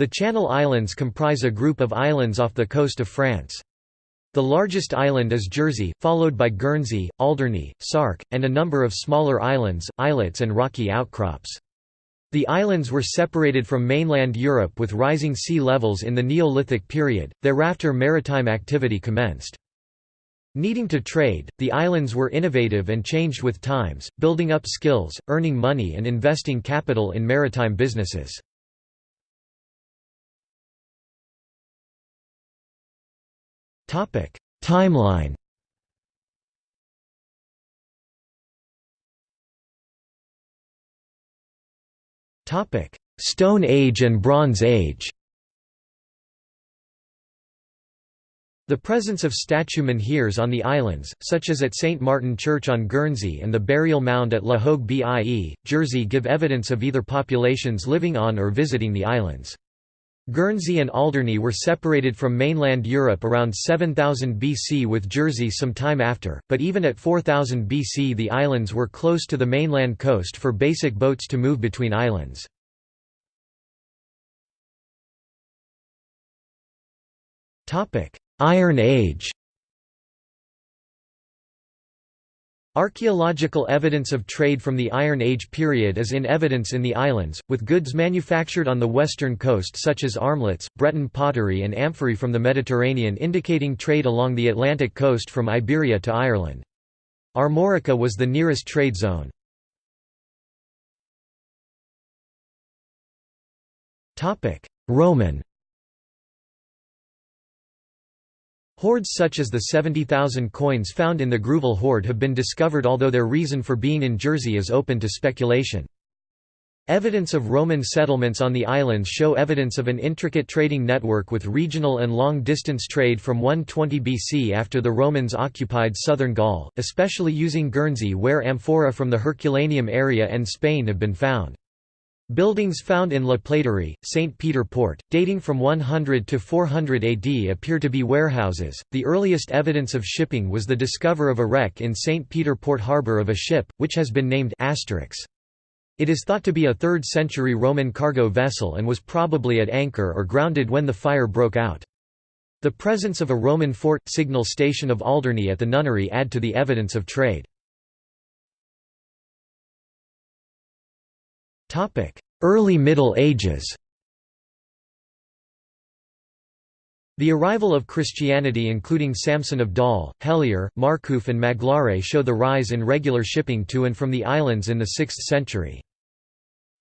The Channel Islands comprise a group of islands off the coast of France. The largest island is Jersey, followed by Guernsey, Alderney, Sark, and a number of smaller islands, islets and rocky outcrops. The islands were separated from mainland Europe with rising sea levels in the Neolithic period, thereafter maritime activity commenced. Needing to trade, the islands were innovative and changed with times, building up skills, earning money and investing capital in maritime businesses. Timeline Topic Stone Age and Bronze Age The presence of statue menhirs on the islands, such as at St. Martin Church on Guernsey and the burial mound at La Hogue Bie, Jersey give evidence of either populations living on or visiting the islands. Guernsey and Alderney were separated from mainland Europe around 7000 BC with Jersey some time after, but even at 4000 BC the islands were close to the mainland coast for basic boats to move between islands. Iron Age Archaeological evidence of trade from the Iron Age period is in evidence in the islands, with goods manufactured on the western coast such as armlets, Breton pottery and amphorae from the Mediterranean indicating trade along the Atlantic coast from Iberia to Ireland. Armorica was the nearest trade zone. Roman Hoards such as the 70,000 coins found in the Grouville hoard have been discovered although their reason for being in Jersey is open to speculation. Evidence of Roman settlements on the islands show evidence of an intricate trading network with regional and long-distance trade from 120 BC after the Romans occupied southern Gaul, especially using Guernsey where amphora from the Herculaneum area and Spain have been found. Buildings found in La Plaiderie, St. Peter Port, dating from 100 to 400 AD appear to be warehouses. The earliest evidence of shipping was the discover of a wreck in St. Peter Port harbour of a ship, which has been named Asterix. It is thought to be a 3rd century Roman cargo vessel and was probably at anchor or grounded when the fire broke out. The presence of a Roman fort, signal station of Alderney at the nunnery add to the evidence of trade. Early Middle Ages The arrival of Christianity including Samson of Dol, Helier, Marcouf and Magloire show the rise in regular shipping to and from the islands in the 6th century.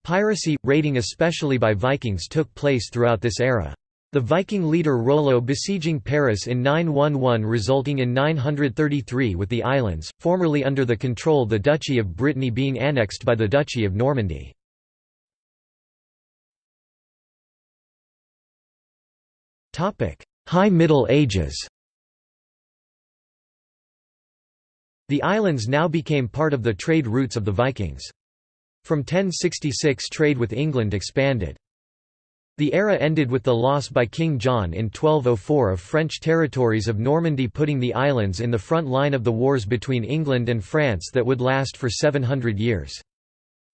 Piracy, raiding especially by Vikings took place throughout this era. The Viking leader Rollo besieging Paris in 911 resulting in 933 with the islands, formerly under the control of the Duchy of Brittany being annexed by the Duchy of Normandy. High Middle Ages The islands now became part of the trade routes of the Vikings. From 1066 trade with England expanded. The era ended with the loss by King John in 1204 of French territories of Normandy putting the islands in the front line of the wars between England and France that would last for 700 years.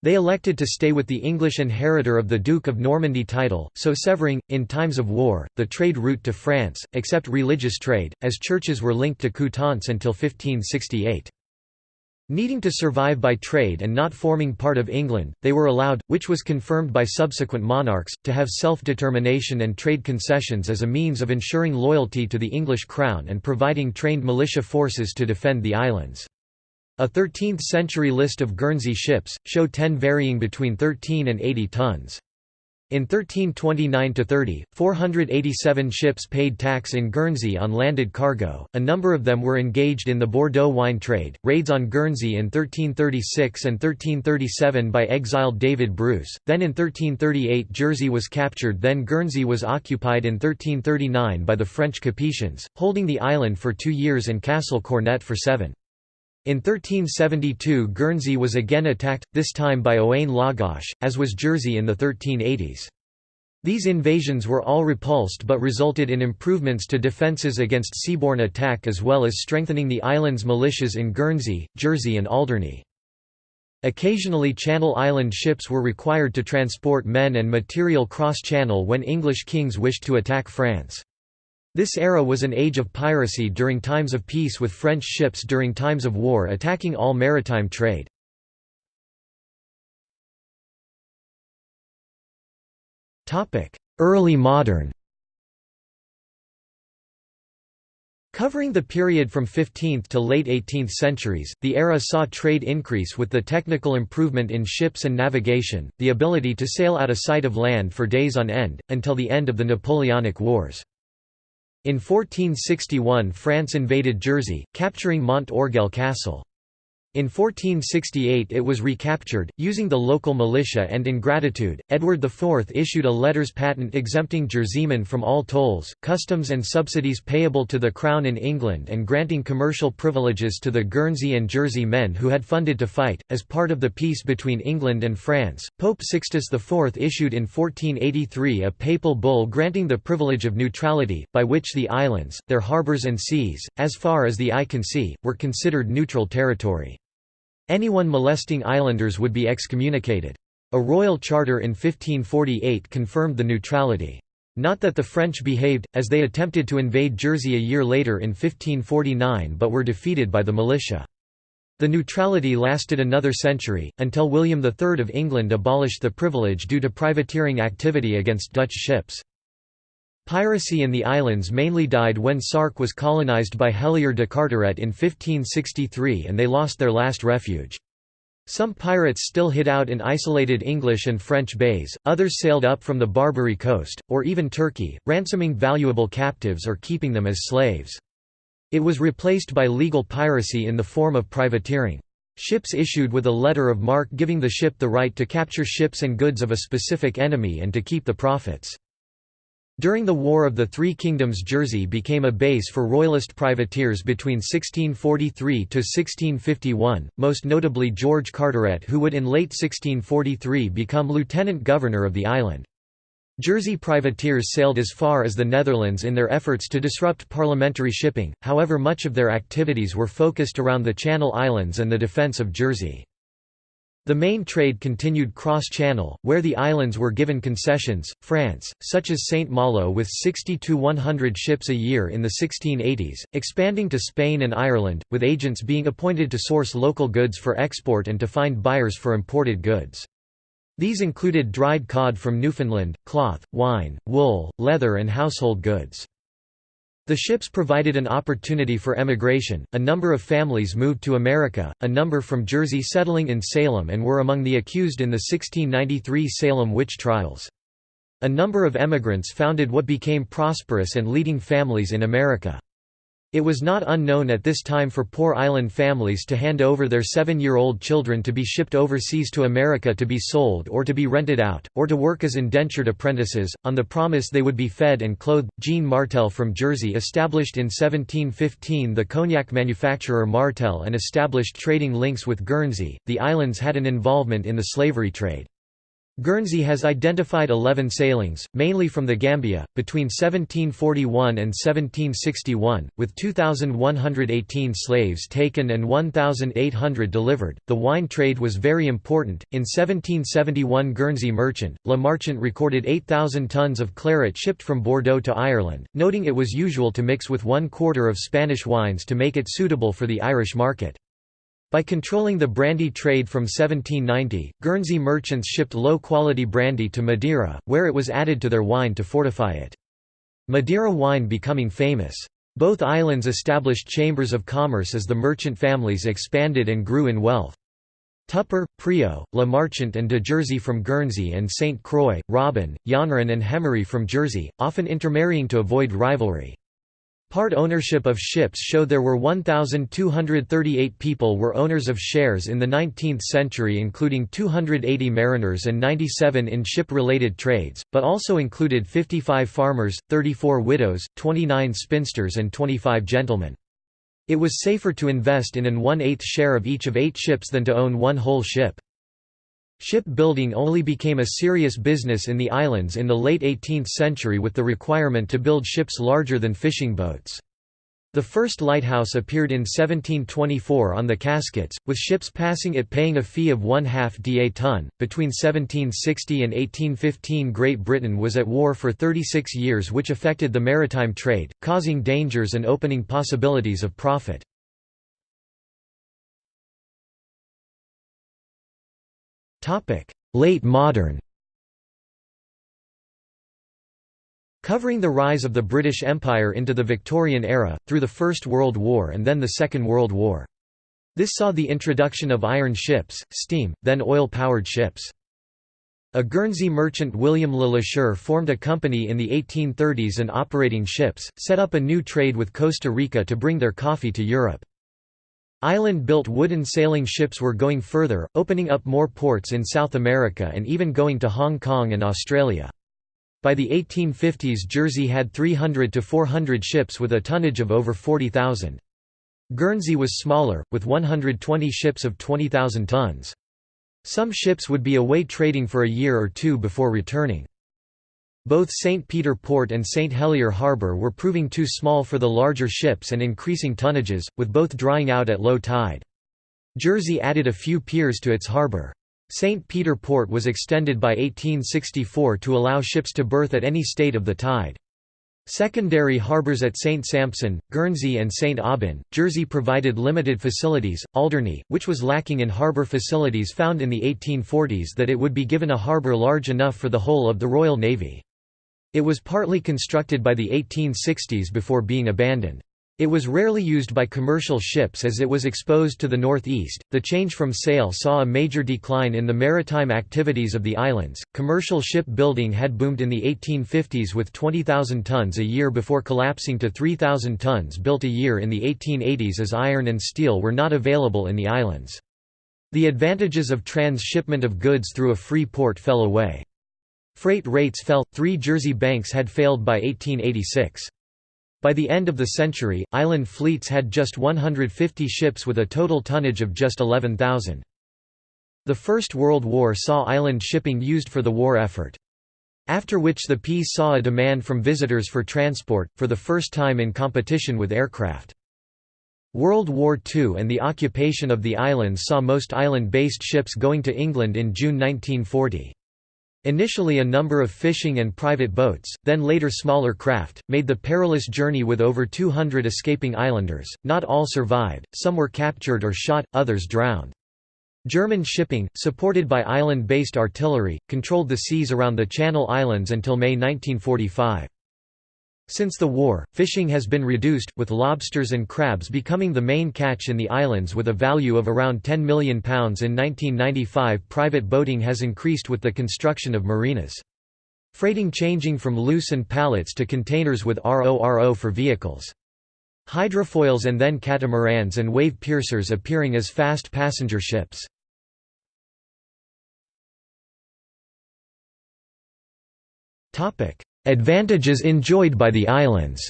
They elected to stay with the English inheritor of the Duke of Normandy title, so severing, in times of war, the trade route to France, except religious trade, as churches were linked to Coutances until 1568. Needing to survive by trade and not forming part of England, they were allowed, which was confirmed by subsequent monarchs, to have self-determination and trade concessions as a means of ensuring loyalty to the English crown and providing trained militia forces to defend the islands. A 13th-century list of Guernsey ships, show 10 varying between 13 and 80 tons. In 1329–30, 487 ships paid tax in Guernsey on landed cargo, a number of them were engaged in the Bordeaux wine trade. Raids on Guernsey in 1336 and 1337 by exiled David Bruce, then in 1338 Jersey was captured then Guernsey was occupied in 1339 by the French Capetians, holding the island for two years and Castle Cornet for seven. In 1372 Guernsey was again attacked, this time by Owain Lawgoch, as was Jersey in the 1380s. These invasions were all repulsed but resulted in improvements to defences against seaborne attack as well as strengthening the island's militias in Guernsey, Jersey and Alderney. Occasionally Channel Island ships were required to transport men and material cross-channel when English kings wished to attack France. This era was an age of piracy during times of peace with French ships during times of war attacking all maritime trade. Early modern Covering the period from 15th to late 18th centuries, the era saw trade increase with the technical improvement in ships and navigation, the ability to sail out of sight of land for days on end, until the end of the Napoleonic Wars. In 1461 France invaded Jersey, capturing Mont Orgueil Castle. In 1468 it was recaptured, using the local militia and in gratitude, Edward IV issued a letters patent exempting Jerseymen from all tolls, customs and subsidies payable to the Crown in England and granting commercial privileges to the Guernsey and Jersey men who had funded to fight. As part of the peace between England and France, Pope Sixtus IV issued in 1483 a papal bull granting the privilege of neutrality, by which the islands, their harbours and seas, as far as the eye can see, were considered neutral territory. Anyone molesting islanders would be excommunicated. A royal charter in 1548 confirmed the neutrality. Not that the French behaved, as they attempted to invade Jersey a year later in 1549 but were defeated by the militia. The neutrality lasted another century, until William III of England abolished the privilege due to privateering activity against Dutch ships. Piracy in the islands mainly died when Sark was colonized by Helier de Carteret in 1563 and they lost their last refuge. Some pirates still hid out in isolated English and French bays, others sailed up from the Barbary coast, or even Turkey, ransoming valuable captives or keeping them as slaves. It was replaced by legal piracy in the form of privateering. Ships issued with a letter of marque giving the ship the right to capture ships and goods of a specific enemy and to keep the profits. During the War of the Three Kingdoms Jersey became a base for Royalist privateers between 1643 to 1651, most notably George Carteret who would in late 1643 become lieutenant governor of the island. Jersey privateers sailed as far as the Netherlands in their efforts to disrupt parliamentary shipping, however much of their activities were focused around the Channel Islands and the defence of Jersey. The main trade continued cross-channel, where the islands were given concessions. France, such as St. Malo with 60 to 100 ships a year in the 1680s, expanding to Spain and Ireland, with agents being appointed to source local goods for export and to find buyers for imported goods. These included dried cod from Newfoundland, cloth, wine, wool, leather and household goods. The ships provided an opportunity for emigration, a number of families moved to America, a number from Jersey settling in Salem and were among the accused in the 1693 Salem witch trials. A number of emigrants founded what became prosperous and leading families in America. It was not unknown at this time for poor island families to hand over their seven-year-old children to be shipped overseas to America to be sold or to be rented out, or to work as indentured apprentices, on the promise they would be fed and clothed. Jean Martell from Jersey established in 1715 the cognac manufacturer Martell and established trading links with Guernsey. The islands had an involvement in the slavery trade. Guernsey has identified 11 sailings, mainly from the Gambia, between 1741 and 1761, with 2,118 slaves taken and 1,800 delivered. The wine trade was very important. In 1771, Guernsey merchant, Le Marchant recorded 8,000 tons of claret shipped from Bordeaux to Ireland, noting it was usual to mix with one quarter of Spanish wines to make it suitable for the Irish market. By controlling the brandy trade from 1790, Guernsey merchants shipped low-quality brandy to Madeira, where it was added to their wine to fortify it. Madeira wine becoming famous. Both islands established chambers of commerce as the merchant families expanded and grew in wealth. Tupper, Priaulx, Le Marchant and de Jersey from Guernsey and St. Croix, Robin, Janvrin and Hemery from Jersey, often intermarrying to avoid rivalry. Part ownership of ships show there were 1,238 people were owners of shares in the 19th century including 280 mariners and 97 in ship-related trades, but also included 55 farmers, 34 widows, 29 spinsters and 25 gentlemen. It was safer to invest in an one-eighth share of each of eight ships than to own one whole ship. Shipbuilding only became a serious business in the islands in the late 18th century with the requirement to build ships larger than fishing boats. The first lighthouse appeared in 1724 on the Casquettes, with ships passing it paying a fee of one half da ton. Between 1760 and 1815, Great Britain was at war for 36 years, which affected the maritime trade, causing dangers and opening possibilities of profit. Late modern Covering the rise of the British Empire into the Victorian era, through the First World War and then the Second World War. This saw the introduction of iron ships, steam, then oil-powered ships. A Guernsey merchant William Le Lacheur formed a company in the 1830s and operating ships, set up a new trade with Costa Rica to bring their coffee to Europe. Island-built wooden sailing ships were going further, opening up more ports in South America and even going to Hong Kong and Australia. By the 1850s Jersey had 300 to 400 ships with a tonnage of over 40,000. Guernsey was smaller, with 120 ships of 20,000 tons. Some ships would be away trading for a year or two before returning. Both St. Peter Port and St. Helier Harbour were proving too small for the larger ships and increasing tonnages, with both drying out at low tide. Jersey added a few piers to its harbour. St. Peter Port was extended by 1864 to allow ships to berth at any state of the tide. Secondary harbours at St. Sampson, Guernsey and St. Aubin, Jersey provided limited facilities, Alderney, which was lacking in harbour facilities found in the 1840s that it would be given a harbour large enough for the whole of the Royal Navy. It was partly constructed by the 1860s before being abandoned. It was rarely used by commercial ships as it was exposed to the northeast. The change from sail saw a major decline in the maritime activities of the islands. Commercial ship building had boomed in the 1850s with 20,000 tons a year before collapsing to 3,000 tons built a year in the 1880s as iron and steel were not available in the islands. The advantages of transshipment of goods through a free port fell away. Freight rates fell, three Jersey banks had failed by 1886. By the end of the century, island fleets had just 150 ships with a total tonnage of just 11,000. The First World War saw island shipping used for the war effort. After which the peace saw a demand from visitors for transport, for the first time in competition with aircraft. World War II and the occupation of the islands saw most island-based ships going to England in June 1940. Initially a number of fishing and private boats, then later smaller craft, made the perilous journey with over 200 escaping islanders. Not all survived, some were captured or shot, others drowned. German shipping, supported by island-based artillery, controlled the seas around the Channel Islands until May 1945. Since the war, fishing has been reduced, with lobsters and crabs becoming the main catch in the islands with a value of around £10 million. In 1995 private boating has increased with the construction of marinas. Freighting changing from loose and pallets to containers with RORO for vehicles. Hydrofoils and then catamarans and wave piercers appearing as fast passenger ships. Advantages enjoyed by the islands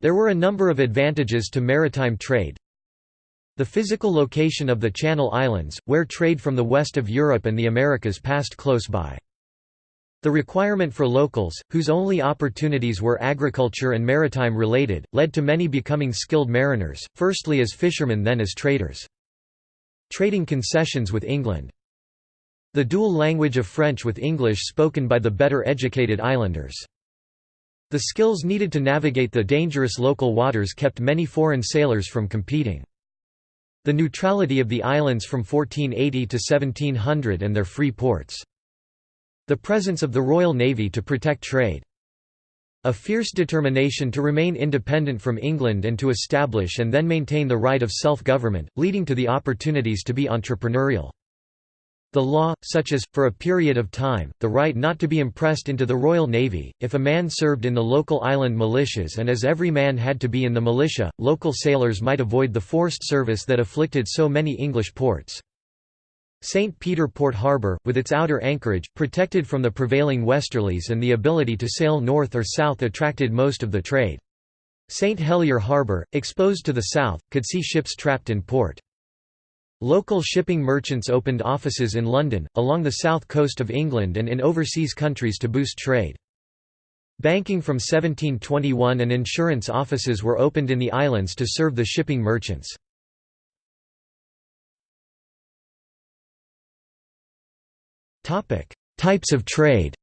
There were a number of advantages to maritime trade. The physical location of the Channel Islands, where trade from the west of Europe and the Americas passed close by. The requirement for locals, whose only opportunities were agriculture and maritime related, led to many becoming skilled mariners, firstly as fishermen then as traders. Trading concessions with England the dual language of French with English spoken by the better educated islanders. The skills needed to navigate the dangerous local waters kept many foreign sailors from competing. The neutrality of the islands from 1480 to 1700 and their free ports. The presence of the Royal Navy to protect trade. A fierce determination to remain independent from England and to establish and then maintain the right of self-government, leading to the opportunities to be entrepreneurial. The law, such as, for a period of time, the right not to be impressed into the Royal Navy, if a man served in the local island militias and as every man had to be in the militia, local sailors might avoid the forced service that afflicted so many English ports. St. Peter Port Harbour, with its outer anchorage, protected from the prevailing westerlies and the ability to sail north or south attracted most of the trade. St. Helier Harbour, exposed to the south, could see ships trapped in port. Local shipping merchants opened offices in London, along the south coast of England and in overseas countries to boost trade. Banking from 1721 and insurance offices were opened in the islands to serve the shipping merchants. Types of trade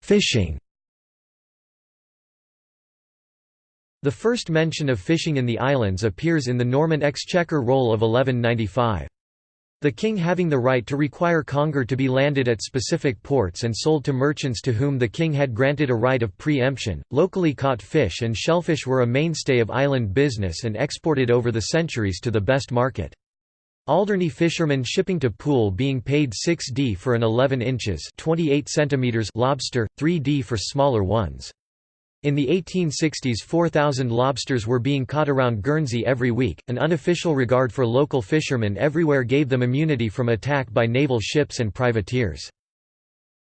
Fishing The first mention of fishing in the islands appears in the Norman Exchequer Roll of 1195. The king having the right to require conger to be landed at specific ports and sold to merchants to whom the king had granted a right of pre-emption, locally caught fish and shellfish were a mainstay of island business and exported over the centuries to the best market. Alderney fishermen shipping to Poole being paid 6d for an 11 inches 28 centimeters lobster, 3d for smaller ones. In the 1860s 4,000 lobsters were being caught around Guernsey every week. An unofficial regard for local fishermen everywhere gave them immunity from attack by naval ships and privateers.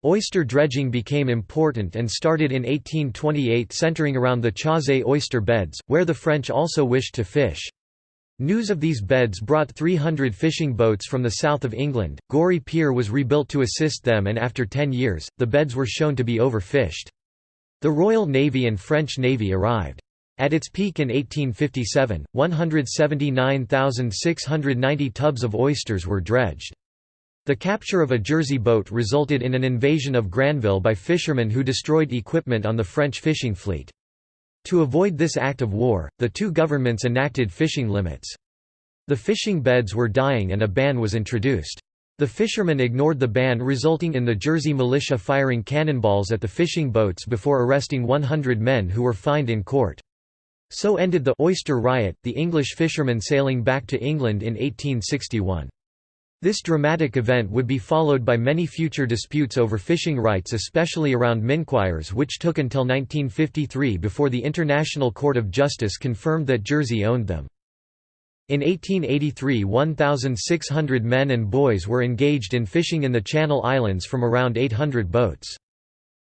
Oyster dredging became important and started in 1828 centering around the Chausey oyster beds, where the French also wished to fish. News of these beds brought 300 fishing boats from the south of England. Gorey Pier was rebuilt to assist them, and after 10 years, the beds were shown to be overfished. The Royal Navy and French Navy arrived. At its peak in 1857, 179,690 tubs of oysters were dredged. The capture of a Jersey boat resulted in an invasion of Granville by fishermen who destroyed equipment on the French fishing fleet. To avoid this act of war, the two governments enacted fishing limits. The fishing beds were dying and a ban was introduced. The fishermen ignored the ban resulting in the Jersey militia firing cannonballs at the fishing boats before arresting 100 men who were fined in court. So ended the «oyster riot», the English fishermen sailing back to England in 1861. This dramatic event would be followed by many future disputes over fishing rights especially around Minquiers which took until 1953 before the International Court of Justice confirmed that Jersey owned them. In 1883 1,600 men and boys were engaged in fishing in the Channel Islands from around 800 boats.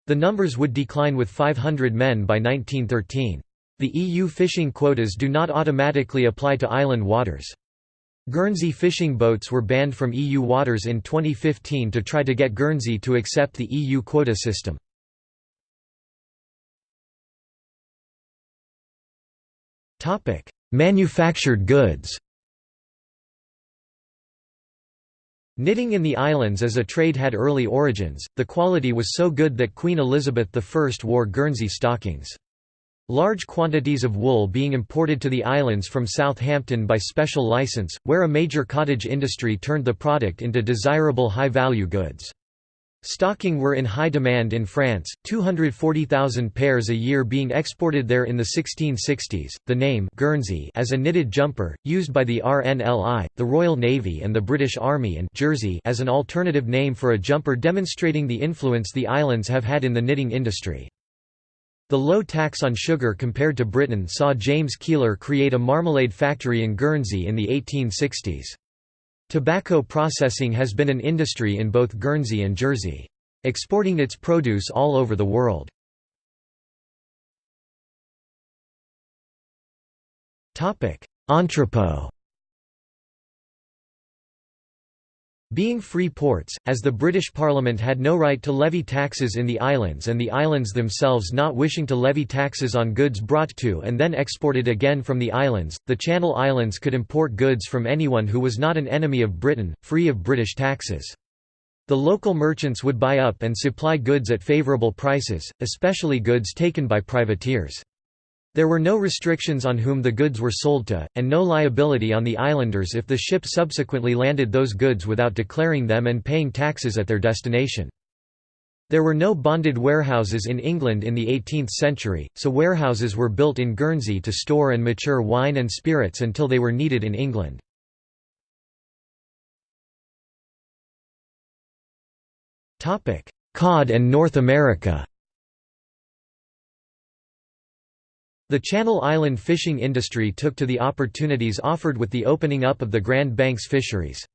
The numbers would decline with 500 men by 1913. The EU fishing quotas do not automatically apply to island waters. Guernsey fishing boats were banned from EU waters in 2015 to try to get Guernsey to accept the EU quota system. Manufactured goods Knitting in the islands as a trade had early origins, the quality was so good that Queen Elizabeth I wore Guernsey stockings. Large quantities of wool being imported to the islands from Southampton by special license, where a major cottage industry turned the product into desirable high-value goods. Stocking were in high demand in France, 240,000 pairs a year being exported there in the 1660s. The name Guernsey as a knitted jumper, used by the RNLI, the Royal Navy and the British Army and Jersey as an alternative name for a jumper demonstrating the influence the islands have had in the knitting industry. The low tax on sugar compared to Britain saw James Keiller create a marmalade factory in Guernsey in the 1860s. Tobacco processing has been an industry in both Guernsey and Jersey. Exporting its produce all over the world. Entrepot Being free ports, as the British Parliament had no right to levy taxes in the islands and the islands themselves not wishing to levy taxes on goods brought to and then exported again from the islands, the Channel Islands could import goods from anyone who was not an enemy of Britain, free of British taxes. The local merchants would buy up and supply goods at favourable prices, especially goods taken by privateers. There were no restrictions on whom the goods were sold to, and no liability on the islanders if the ship subsequently landed those goods without declaring them and paying taxes at their destination. There were no bonded warehouses in England in the 18th century, so warehouses were built in Guernsey to store and mature wine and spirits until they were needed in England. Cod and North America The Channel Island fishing industry took to the opportunities offered with the opening up of the Grand Banks fisheries.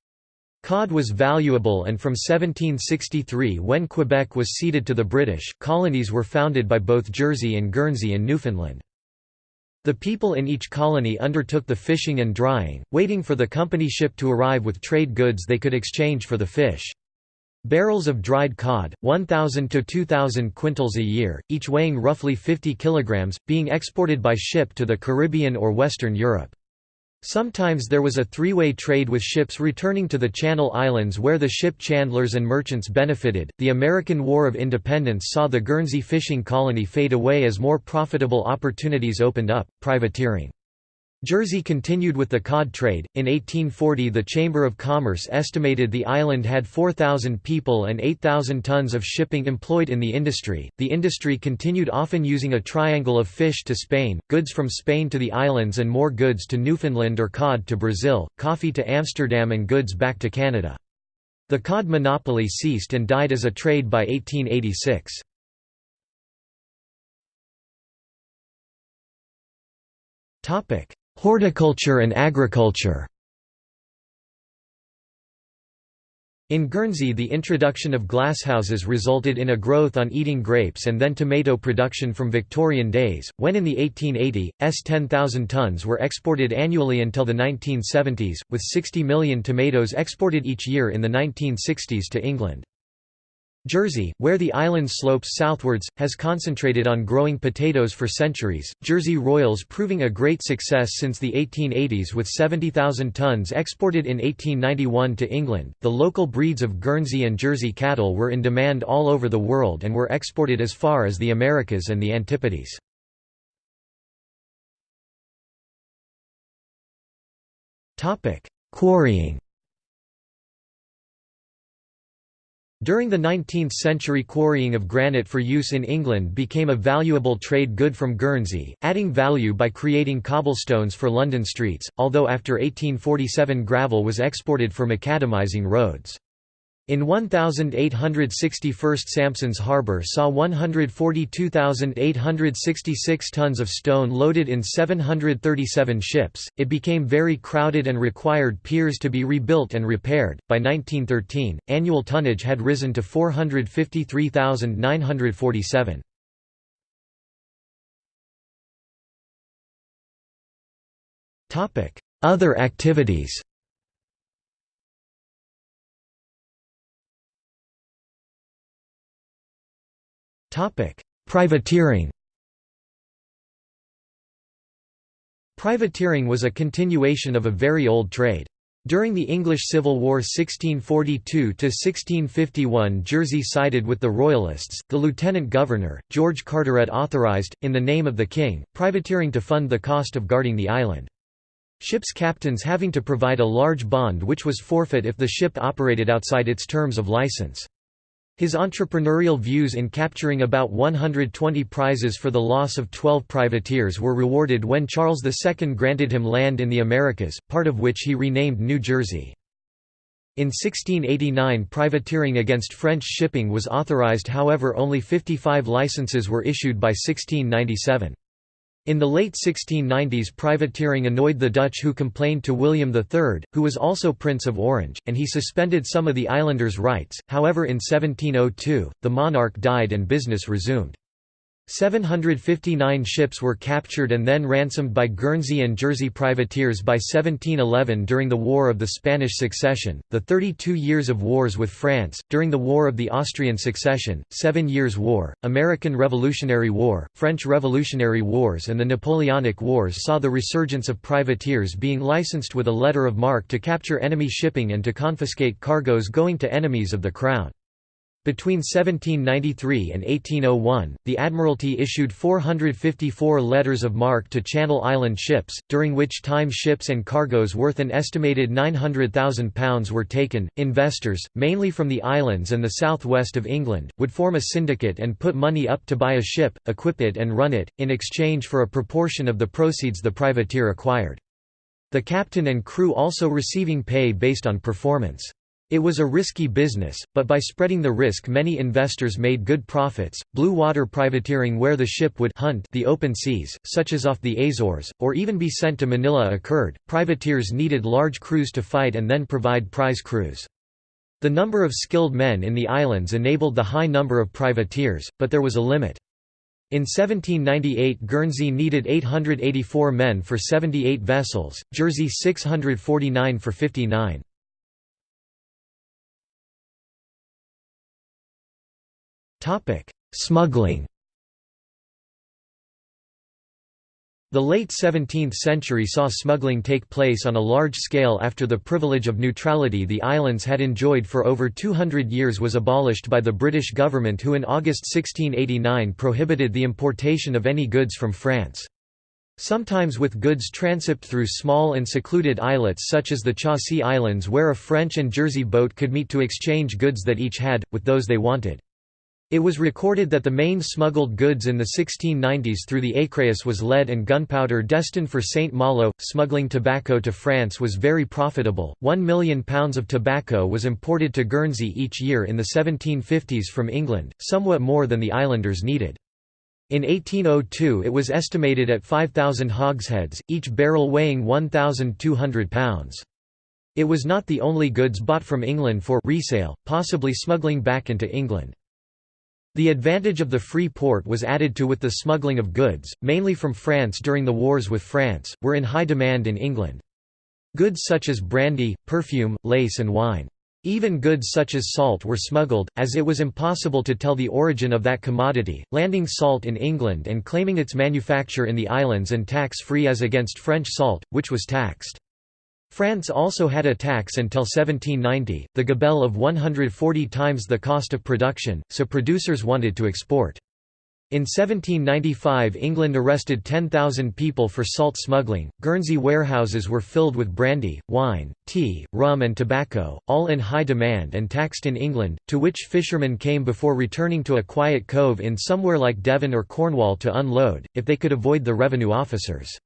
Cod was valuable and from 1763 when Quebec was ceded to the British, colonies were founded by both Jersey and Guernsey in Newfoundland. The people in each colony undertook the fishing and drying, waiting for the company ship to arrive with trade goods they could exchange for the fish. Barrels of dried cod, 1,000 to 2,000 quintals a year, each weighing roughly 50 kilograms, being exported by ship to the Caribbean or Western Europe. Sometimes there was a three-way trade with ships returning to the Channel Islands where the ship chandlers and merchants benefited. The American War of Independence saw the Guernsey fishing colony fade away as more profitable opportunities opened up, privateering. Jersey continued with the cod trade. In 1840, the Chamber of Commerce estimated the island had 4,000 people and 8,000 tons of shipping employed in the industry. The industry continued often using a triangle of fish to Spain, goods from Spain to the islands, and more goods to Newfoundland or cod to Brazil, coffee to Amsterdam, and goods back to Canada. The cod monopoly ceased and died as a trade by 1886. Topic: Horticulture and agriculture In Guernsey the introduction of glasshouses resulted in a growth on eating grapes and then tomato production from Victorian days, when in the 1880s, 10,000 tons were exported annually until the 1970s, with 60 million tomatoes exported each year in the 1960s to England. Jersey, where the island slopes southwards, has concentrated on growing potatoes for centuries, Jersey Royals proving a great success since the 1880s with 70,000 tons exported in 1891 to England. The local breeds of Guernsey and Jersey cattle were in demand all over the world and were exported as far as the Americas and the Antipodes. Quarrying During the 19th century quarrying of granite for use in England became a valuable trade good from Guernsey, adding value by creating cobblestones for London streets, although after 1847 gravel was exported for macadamizing roads. In 1861 Sampson's Harbour saw 142,866 tons of stone loaded in 737 ships. It became very crowded and required piers to be rebuilt and repaired. By 1913, annual tonnage had risen to 453,947. Other activities Privateering Privateering was a continuation of a very old trade. During the English Civil War 1642–1651 Jersey sided with the Royalists, the Lieutenant Governor, George Carteret authorised, in the name of the King, privateering to fund the cost of guarding the island. Ships' captains having to provide a large bond which was forfeit if the ship operated outside its terms of license. His entrepreneurial views in capturing about 120 prizes for the loss of 12 privateers were rewarded when Charles II granted him land in the Americas, part of which he renamed New Jersey. In 1689 privateering against French shipping was authorized however only 55 licenses were issued by 1697. In the late 1690s privateering annoyed the Dutch who complained to William III, who was also Prince of Orange, and he suspended some of the islanders' rights, however in 1702, the monarch died and business resumed. 759 ships were captured and then ransomed by Guernsey and Jersey privateers by 1711 during the War of the Spanish Succession, the 32 years of wars with France, during the War of the Austrian Succession, Seven Years' War, American Revolutionary War, French Revolutionary Wars and the Napoleonic Wars saw the resurgence of privateers being licensed with a letter of marque to capture enemy shipping and to confiscate cargoes going to enemies of the Crown. Between 1793 and 1801, the Admiralty issued 454 letters of marque to Channel Island ships, during which time ships and cargoes worth an estimated £900,000 were taken. Investors, mainly from the islands and the southwest of England, would form a syndicate and put money up to buy a ship, equip it, and run it, in exchange for a proportion of the proceeds the privateer acquired. The captain and crew also receiving pay based on performance. It was a risky business, but by spreading the risk many investors made good profits. Blue water privateering where the ship would hunt the open seas, such as off the Azores, or even be sent to Manila occurred. Privateers needed large crews to fight and then provide prize crews. The number of skilled men in the islands enabled the high number of privateers, but there was a limit. In 1798 Guernsey needed 884 men for 78 vessels, Jersey 649 for 59. Smuggling The late 17th century saw smuggling take place on a large scale after the privilege of neutrality the islands had enjoyed for over 200 years was abolished by the British government who in August 1689 prohibited the importation of any goods from France. Sometimes with goods transipped through small and secluded islets such as the Chausey Islands where a French and Jersey boat could meet to exchange goods that each had, with those they wanted. It was recorded that the main smuggled goods in the 1690s through the Écréhous was lead and gunpowder destined for St. Malo. Smuggling tobacco to France was very profitable. One million pounds of tobacco was imported to Guernsey each year in the 1750s from England, somewhat more than the islanders needed. In 1802 it was estimated at 5,000 hogsheads, each barrel weighing 1,200 pounds. It was not the only goods bought from England for resale, possibly smuggling back into England. The advantage of the free port was added to with the smuggling of goods, mainly from France during the wars with France, were in high demand in England. Goods such as brandy, perfume, lace and wine. Even goods such as salt were smuggled, as it was impossible to tell the origin of that commodity, landing salt in England and claiming its manufacture in the islands and tax-free as against French salt, which was taxed. France also had a tax until 1790, the gabelle of 140 times the cost of production, so producers wanted to export. In 1795 England arrested 10,000 people for salt smuggling. Guernsey warehouses were filled with brandy, wine, tea, rum and tobacco, all in high demand and taxed in England, to which fishermen came before returning to a quiet cove in somewhere like Devon or Cornwall to unload, if they could avoid the revenue officers.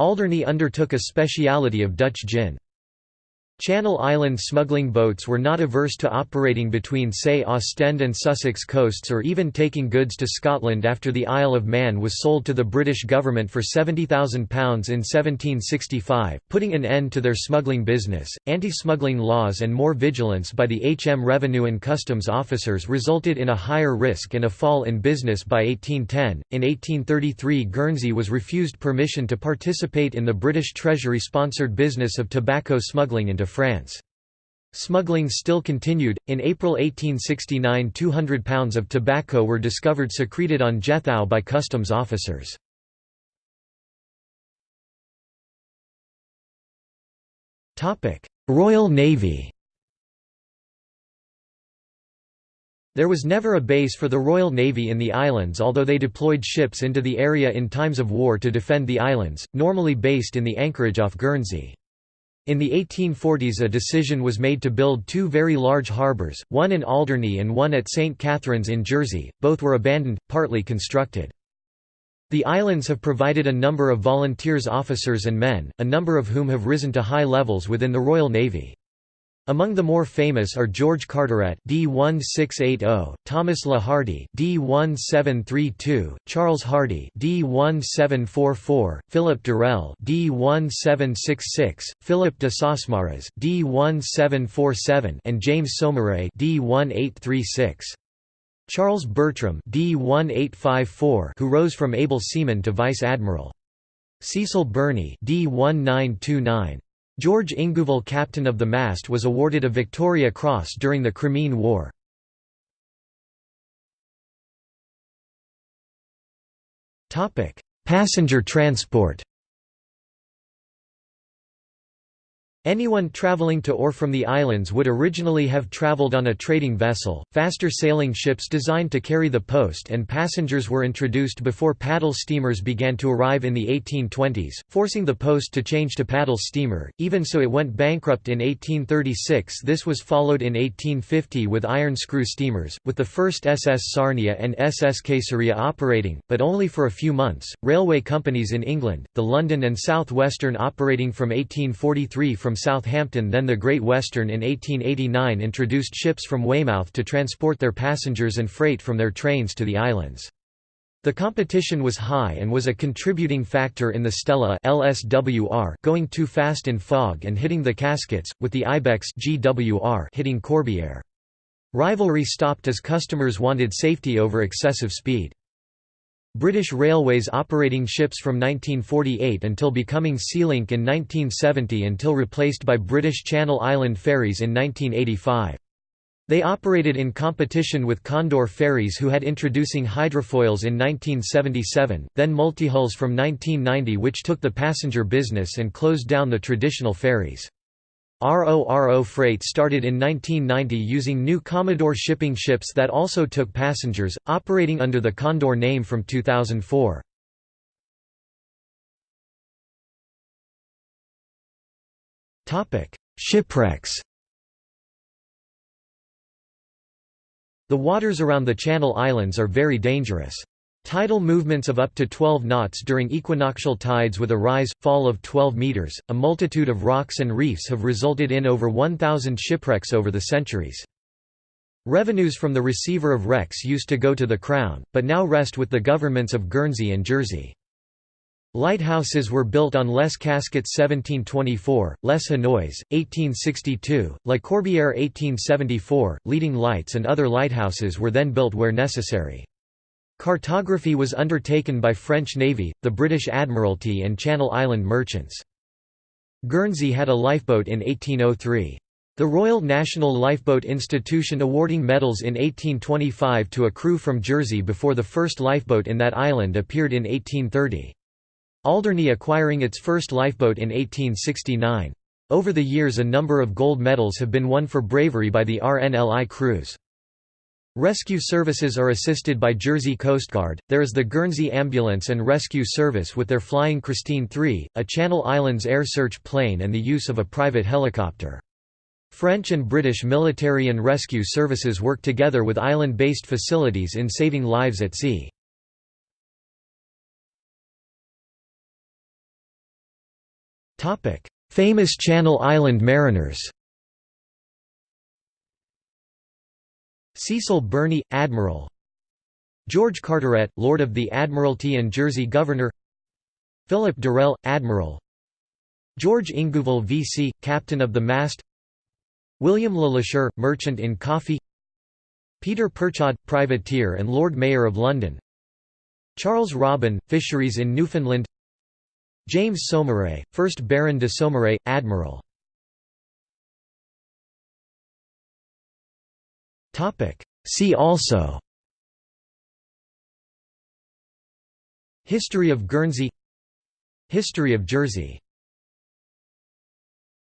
Alderney undertook a speciality of Dutch gin. Channel Island smuggling boats were not averse to operating between say Ostend and Sussex coasts or even taking goods to Scotland after the Isle of Man was sold to the British government for £70,000 in 1765, putting an end to their smuggling business. Anti-smuggling laws and more vigilance by the HM Revenue and Customs officers resulted in a higher risk and a fall in business by 1810. In 1833 Guernsey was refused permission to participate in the British Treasury-sponsored business of tobacco smuggling into France. Smuggling still continued. In April 1869, 200 pounds of tobacco were discovered secreted on Jethou by customs officers. Topic: Royal Navy. There was never a base for the Royal Navy in the islands although they deployed ships into the area in times of war to defend the islands, normally based in the anchorage off Guernsey. In the 1840s a decision was made to build two very large harbours, one in Alderney and one at St. Catherine's in Jersey, both were abandoned, partly constructed. The islands have provided a number of volunteers officers and men, a number of whom have risen to high levels within the Royal Navy. Among the more famous are George Carteret D1680, Thomas Le Hardy D1732, Charles Hardy D1744, Philip Durell D1766, Philip de Sausmarez D1747 and James Saumarez D1836. Charles Bertram D1854 who rose from able seaman to vice admiral. Cecil Burney D1929 George Ingouville captain of the mast was awarded a Victoria Cross during the Crimean War. Passenger transport Anyone traveling to or from the islands would originally have traveled on a trading vessel. Faster sailing ships designed to carry the post and passengers were introduced before paddle steamers began to arrive in the 1820s, forcing the post to change to paddle steamer. Even so, it went bankrupt in 1836. This was followed in 1850 with iron screw steamers, with the first SS Sarnia and SS Caesarea operating, but only for a few months. Railway companies in England, the London and South Western operating from 1843 from from Southampton then the Great Western in 1889 introduced ships from Weymouth to transport their passengers and freight from their trains to the islands. The competition was high and was a contributing factor in the Stella LSWR going too fast in fog and hitting the Casquets, with the Ibex GWR hitting Corbière. Rivalry stopped as customers wanted safety over excessive speed. British Railways operating ships from 1948 until becoming Sealink in 1970 until replaced by British Channel Island ferries in 1985. They operated in competition with Condor ferries who had introducing hydrofoils in 1977, then multihulls from 1990 which took the passenger business and closed down the traditional ferries. RORO Freight started in 1990 using new Commodore shipping ships that also took passengers, operating under the Condor name from 2004. Shipwrecks The waters around the Channel Islands are very dangerous. Tidal movements of up to 12 knots during equinoctial tides with a rise, fall of 12 meters, a multitude of rocks and reefs have resulted in over 1,000 shipwrecks over the centuries. Revenues from the receiver of wrecks used to go to the Crown, but now rest with the governments of Guernsey and Jersey. Lighthouses were built on Les Casquets 1724, Les Hanois, 1862, La Corbière 1874, leading lights and other lighthouses were then built where necessary. Cartography was undertaken by French Navy, the British Admiralty and Channel Island merchants. Guernsey had a lifeboat in 1803. The Royal National Lifeboat Institution awarding medals in 1825 to a crew from Jersey before the first lifeboat in that island appeared in 1830. Alderney acquiring its first lifeboat in 1869. Over the years a number of gold medals have been won for bravery by the RNLI crews. Rescue services are assisted by Jersey Coast Guard. There is the Guernsey Ambulance and Rescue Service with their Flying Christine III, a Channel Islands air search plane and the use of a private helicopter. French and British military and rescue services work together with island-based facilities in saving lives at sea. Famous Channel Island mariners Cecil Burney, Admiral. George Carteret, Lord of the Admiralty and Jersey Governor. Philip Durell, Admiral. George Ingouville V.C., Captain of the Mast. William Le Lacheur, Merchant in Coffee. Peter Perchard, Privateer and Lord Mayor of London. Charles Robin, Fisheries in Newfoundland. James Saumarez, 1st Baron de Saumarez, Admiral See also. History of Guernsey. History of Jersey